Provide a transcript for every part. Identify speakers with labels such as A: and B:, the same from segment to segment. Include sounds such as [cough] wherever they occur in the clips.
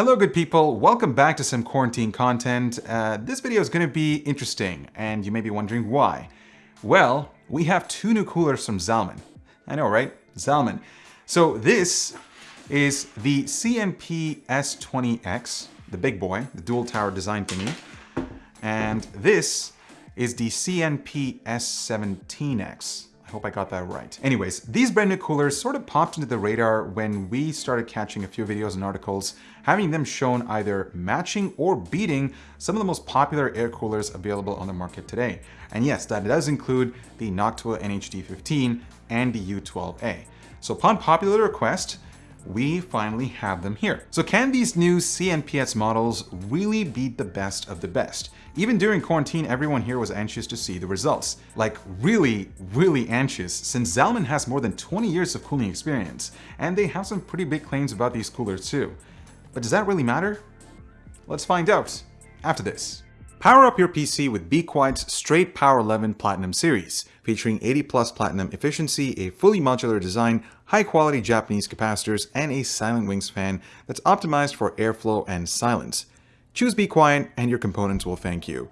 A: Hello good people, welcome back to some quarantine content. Uh, this video is going to be interesting and you may be wondering why. Well, we have two new coolers from Zalman. I know, right? Zalman. So this is the CNP S20X, the big boy, the dual tower design thingy. And this is the CNP S17X. I hope I got that right. Anyways, these brand new coolers sort of popped into the radar when we started catching a few videos and articles, having them shown either matching or beating some of the most popular air coolers available on the market today. And yes, that does include the Noctua NH-D15 and the U12A. So upon popular request, we finally have them here. So can these new CNPS models really beat the best of the best? Even during quarantine, everyone here was anxious to see the results. Like really, really anxious, since Zalman has more than 20 years of cooling experience, and they have some pretty big claims about these coolers too. But does that really matter? Let's find out after this. Power up your PC with Be Quiet's Straight Power 11 Platinum series, featuring 80 plus platinum efficiency, a fully modular design, high quality Japanese capacitors, and a Silent Wings fan that's optimized for airflow and silence. Choose Be Quiet and your components will thank you.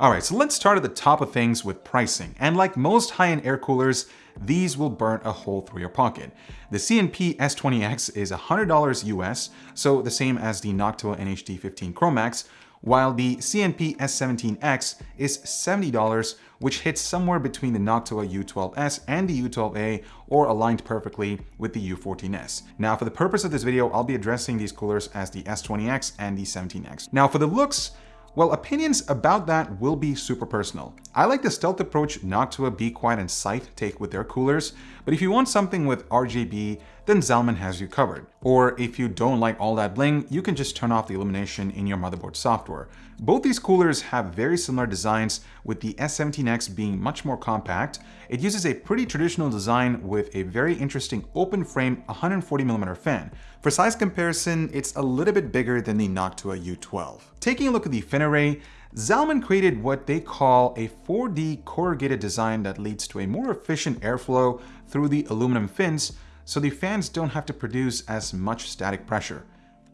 A: Alright, so let's start at the top of things with pricing. And like most high-end air coolers, these will burn a hole through your pocket. The CNP S20X is $100 US, so the same as the Noctua NH-D15 Chromax, while the CNP S17X is $70, which hits somewhere between the Noctua U12S and the U12A or aligned perfectly with the U14S. Now for the purpose of this video, I'll be addressing these coolers as the S20X and the 17X. Now for the looks, well, opinions about that will be super personal. I like the stealth approach Noctua, Be Quiet, and Scythe take with their coolers, but if you want something with RGB, then Zalman has you covered. Or if you don't like all that bling, you can just turn off the illumination in your motherboard software. Both these coolers have very similar designs, with the S17X being much more compact. It uses a pretty traditional design with a very interesting open frame 140mm fan. For size comparison, it's a little bit bigger than the Noctua U12. Taking a look at the fin array, Zalman created what they call a 4D corrugated design that leads to a more efficient airflow through the aluminum fins, so the fans don't have to produce as much static pressure.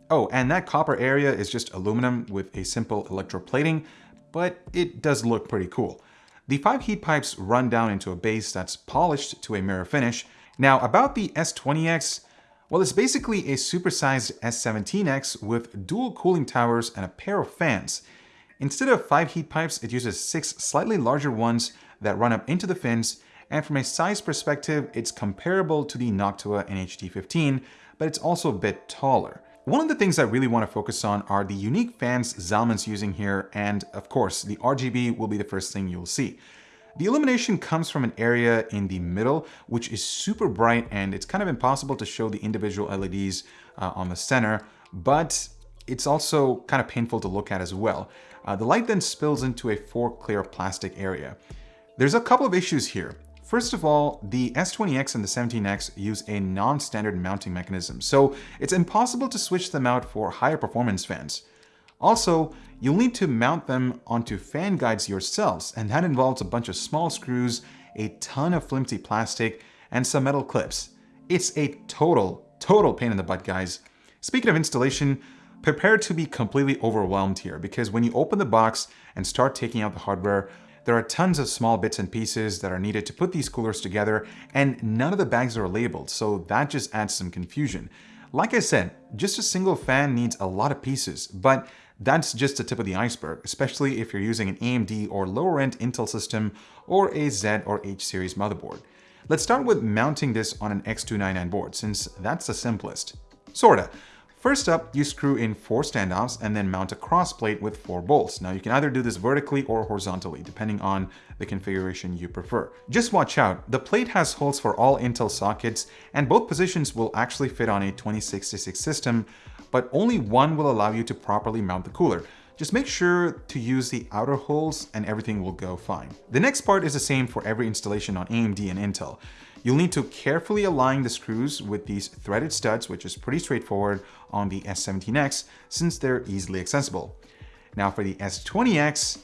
A: Oh, and that copper area is just aluminum with a simple electroplating, but it does look pretty cool. The five heat pipes run down into a base that's polished to a mirror finish. Now about the S20X, well it's basically a supersized S17X with dual cooling towers and a pair of fans. Instead of five heat pipes, it uses six slightly larger ones that run up into the fins and from a size perspective, it's comparable to the Noctua NH-D15, but it's also a bit taller. One of the things I really want to focus on are the unique fans Zalman's using here, and of course, the RGB will be the first thing you'll see. The illumination comes from an area in the middle, which is super bright and it's kind of impossible to show the individual LEDs uh, on the center, but it's also kind of painful to look at as well. Uh, the light then spills into a four clear plastic area. There's a couple of issues here. First of all, the S20X and the 17X use a non-standard mounting mechanism, so it's impossible to switch them out for higher performance fans. Also, you'll need to mount them onto fan guides yourselves, and that involves a bunch of small screws, a ton of flimsy plastic, and some metal clips. It's a total, total pain in the butt, guys. Speaking of installation, prepare to be completely overwhelmed here, because when you open the box and start taking out the hardware, there are tons of small bits and pieces that are needed to put these coolers together, and none of the bags are labeled, so that just adds some confusion. Like I said, just a single fan needs a lot of pieces, but that's just the tip of the iceberg, especially if you're using an AMD or lower-end Intel system or a Z or H series motherboard. Let's start with mounting this on an X299 board, since that's the simplest. Sorta. First up, you screw in four standoffs and then mount a cross plate with four bolts. Now you can either do this vertically or horizontally, depending on the configuration you prefer. Just watch out, the plate has holes for all Intel sockets and both positions will actually fit on a 2066 system, but only one will allow you to properly mount the cooler. Just make sure to use the outer holes and everything will go fine. The next part is the same for every installation on AMD and Intel. You'll need to carefully align the screws with these threaded studs, which is pretty straightforward on the S17X since they're easily accessible. Now for the S20X,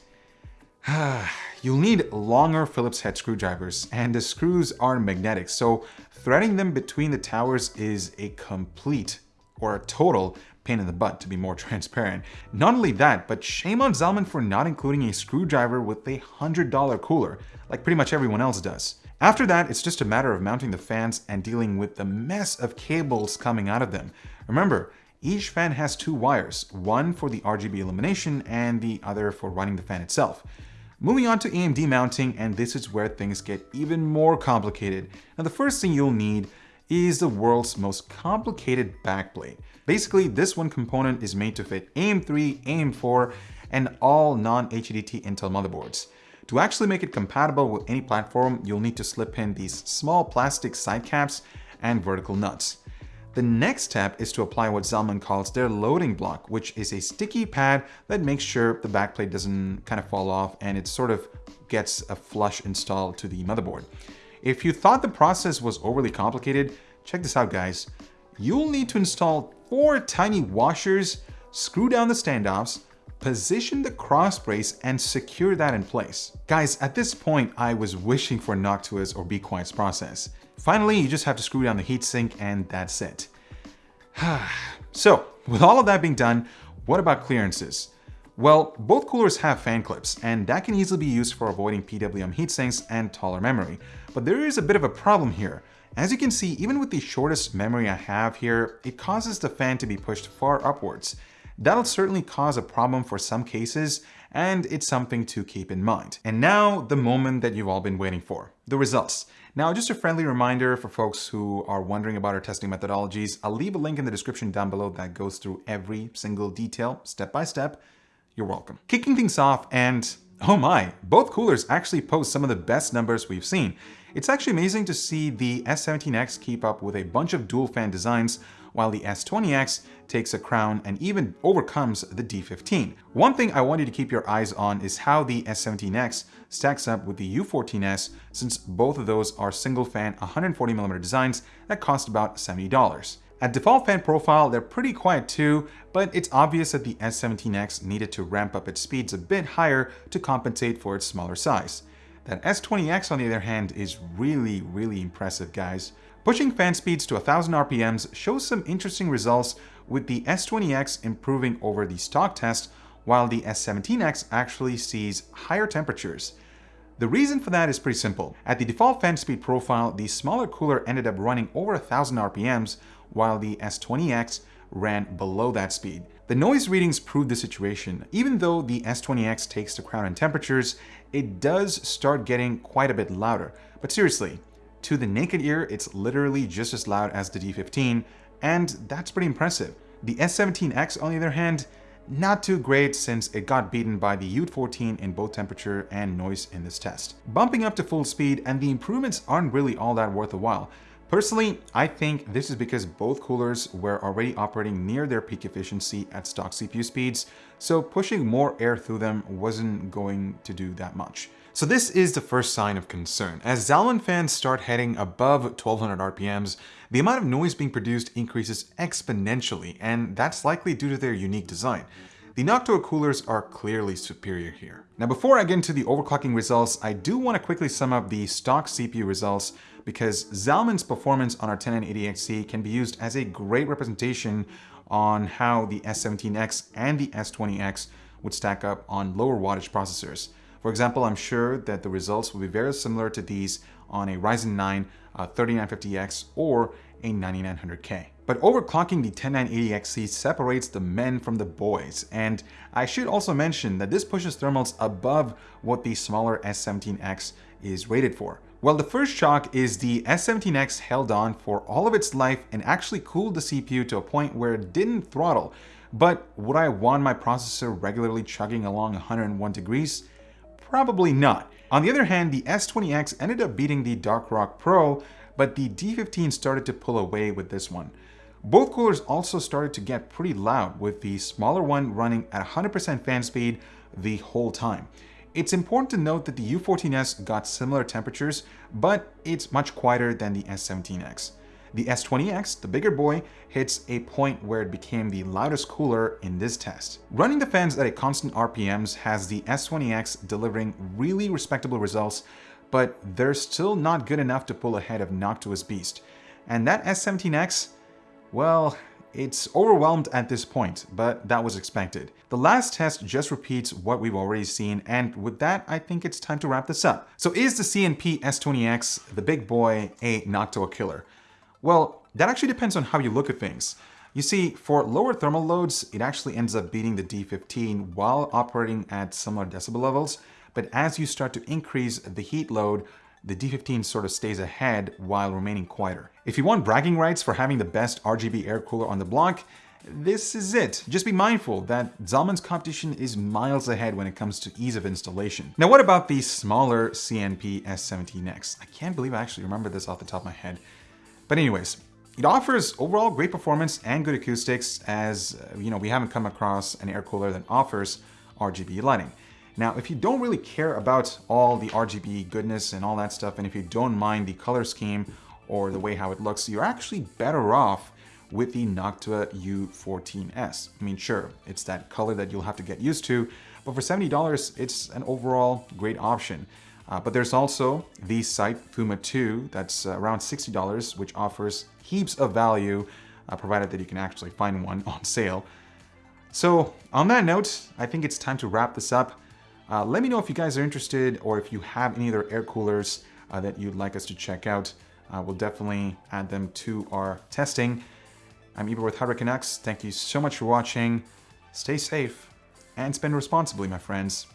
A: [sighs] you'll need longer Phillips head screwdrivers and the screws are magnetic, so threading them between the towers is a complete or a total pain in the butt to be more [laughs] transparent. Not only that, but shame on Zalman for not including a screwdriver with a $100 cooler, like pretty much everyone else does. After that, it's just a matter of mounting the fans and dealing with the mess of cables coming out of them. Remember, each fan has two wires, one for the RGB illumination and the other for running the fan itself. Moving on to AMD mounting, and this is where things get even more complicated. Now the first thing you'll need is the world's most complicated backplate. Basically, this one component is made to fit AM3, AM4, and all non-HEDT Intel motherboards. To actually make it compatible with any platform, you'll need to slip in these small plastic side caps and vertical nuts. The next step is to apply what Zalman calls their loading block, which is a sticky pad that makes sure the backplate doesn't kind of fall off and it sort of gets a flush install to the motherboard. If you thought the process was overly complicated, check this out guys. You'll need to install four tiny washers, screw down the standoffs, position the cross brace and secure that in place. Guys, at this point, I was wishing for Noctua's or Be Quiet's process. Finally, you just have to screw down the heatsink and that's it. [sighs] so, with all of that being done, what about clearances? Well, both coolers have fan clips, and that can easily be used for avoiding PWM heatsinks and taller memory. But there is a bit of a problem here. As you can see, even with the shortest memory I have here, it causes the fan to be pushed far upwards. That'll certainly cause a problem for some cases, and it's something to keep in mind. And now, the moment that you've all been waiting for, the results. Now, just a friendly reminder for folks who are wondering about our testing methodologies, I'll leave a link in the description down below that goes through every single detail, step by step. You're welcome. Kicking things off, and oh my, both coolers actually post some of the best numbers we've seen. It's actually amazing to see the S17X keep up with a bunch of dual fan designs while the S20X takes a crown and even overcomes the D15. One thing I want you to keep your eyes on is how the S17X stacks up with the U14S since both of those are single fan 140mm designs that cost about $70. At default fan profile, they're pretty quiet too, but it's obvious that the S17X needed to ramp up its speeds a bit higher to compensate for its smaller size. That S20X on the other hand is really, really impressive guys. Pushing fan speeds to 1000 RPMs shows some interesting results with the S20X improving over the stock test while the S17X actually sees higher temperatures. The reason for that is pretty simple. At the default fan speed profile, the smaller cooler ended up running over 1000 RPMs while the S20X ran below that speed. The noise readings prove the situation. Even though the S20X takes the crown in temperatures, it does start getting quite a bit louder. But seriously, to the naked ear, it's literally just as loud as the D15, and that's pretty impressive. The S17X, on the other hand, not too great since it got beaten by the U14 in both temperature and noise in this test. Bumping up to full speed and the improvements aren't really all that worth a while. Personally, I think this is because both coolers were already operating near their peak efficiency at stock CPU speeds, so pushing more air through them wasn't going to do that much. So this is the first sign of concern. As Zalman fans start heading above 1200 RPMs, the amount of noise being produced increases exponentially, and that's likely due to their unique design. The Noctua coolers are clearly superior here. Now before I get into the overclocking results, I do want to quickly sum up the stock CPU results because Zalman's performance on our 10980XE can be used as a great representation on how the S17X and the S20X would stack up on lower wattage processors. For example, I'm sure that the results will be very similar to these on a Ryzen 9 uh, 3950X or a 9900K. But overclocking the 10980XE separates the men from the boys, and I should also mention that this pushes thermals above what the smaller S17X is rated for. Well, the first shock is the S17X held on for all of its life and actually cooled the CPU to a point where it didn't throttle. But would I want my processor regularly chugging along 101 degrees? Probably not. On the other hand, the S20X ended up beating the Dark Rock Pro, but the D15 started to pull away with this one. Both coolers also started to get pretty loud with the smaller one running at 100% fan speed the whole time. It's important to note that the U14S got similar temperatures, but it's much quieter than the S17X. The S20X, the bigger boy, hits a point where it became the loudest cooler in this test. Running the fans at a constant RPMs has the S20X delivering really respectable results, but they're still not good enough to pull ahead of Noctua's Beast. And that S17X, well, It's overwhelmed at this point, but that was expected. The last test just repeats what we've already seen, and with that, I think it's time to wrap this up. So is the CNP S20X, the big boy, a Noctua killer? Well, that actually depends on how you look at things. You see, for lower thermal loads, it actually ends up beating the D15 while operating at similar decibel levels, but as you start to increase the heat load, the D15 sort of stays ahead while remaining quieter. If you want bragging rights for having the best RGB air cooler on the block, this is it. Just be mindful that Zalman's competition is miles ahead when it comes to ease of installation. Now what about the smaller CNP S17X? I can't believe I actually remember this off the top of my head. But anyways, it offers overall great performance and good acoustics as, uh, you know, we haven't come across an air cooler that offers RGB lighting. Now, if you don't really care about all the RGB goodness and all that stuff, and if you don't mind the color scheme or the way how it looks, you're actually better off with the Noctua U14S. I mean, sure, it's that color that you'll have to get used to, but for $70, it's an overall great option. Uh, but there's also the Scythe Fuma 2 that's uh, around $60, which offers heaps of value, uh, provided that you can actually find one [laughs] on sale. So on that note, I think it's time to wrap this up. Uh, let me know if you guys are interested or if you have any other air coolers uh, that you'd like us to check out. Uh, we'll definitely add them to our testing. I'm Eber with Hardware Canucks. Thank you so much for watching. Stay safe and spend responsibly, my friends.